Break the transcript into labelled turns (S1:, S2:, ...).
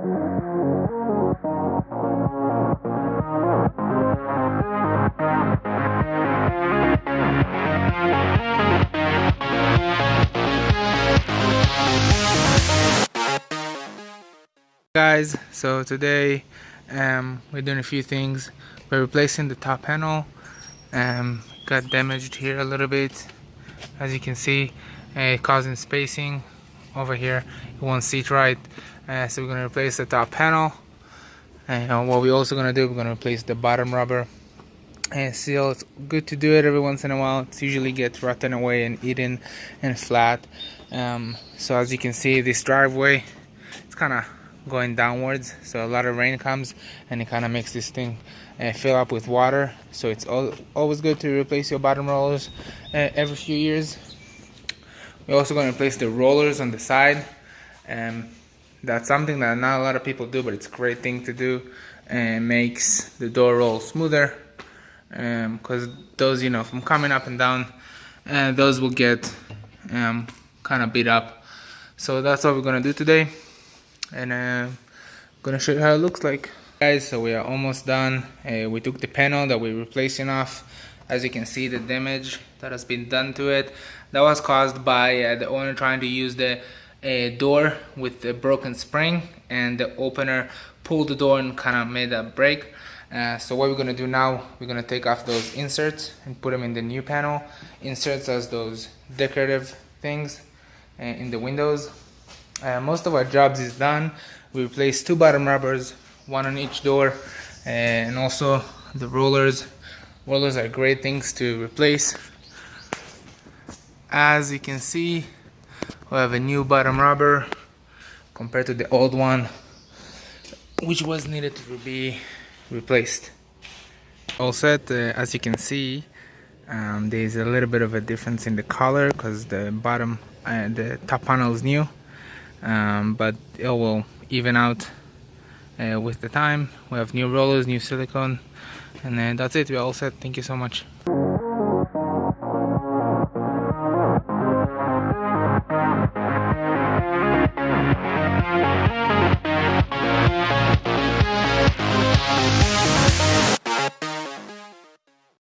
S1: guys so today um, we're doing a few things. We're replacing the top panel um, got damaged here a little bit. As you can see uh, causing spacing over here. It won't see it right uh, so we're to replace the top panel. And what we're also going to do we're going to replace the bottom rubber. And seal it's good to do it every once in a while. It's usually gets rotten away and eaten and flat. Um, so as you can see this driveway it's kind of going downwards. So a lot of rain comes and it kind of makes this thing uh, fill up with water. So it's all, always good to replace your bottom rollers uh, every few years. We're also going to replace the rollers on the side. Um, that's something that not a lot of people do but it's a great thing to do and makes the door roll smoother because um, those you know from coming up and down uh, those will get um, kind of beat up. So that's what we're gonna do today. And uh, gonna show you how it looks like. Guys so we are almost done. Uh, we took the panel that we're replacing off. As you can see the damage that has been done to it. That was caused by uh, the owner trying to use the uh, door with the broken spring and the opener pulled the door and kind of made a break. Uh, so what we're to do now we're to take off those inserts and put them in the new panel. Inserts as those decorative things uh, in the windows. Uh, most of our jobs is done. We replaced two bottom rubbers one on each door and also the rollers. Rollers are great things to replace. As you can see we have a new bottom rubber compared to the old one which was needed to be replaced. All set uh, as you can see um, there's a little bit of a difference in the color because the bottom and uh, the top panel is new. Um, but it will even out uh, with the time. We have new rollers new silicone and then that's it. We're all set. Thank you so much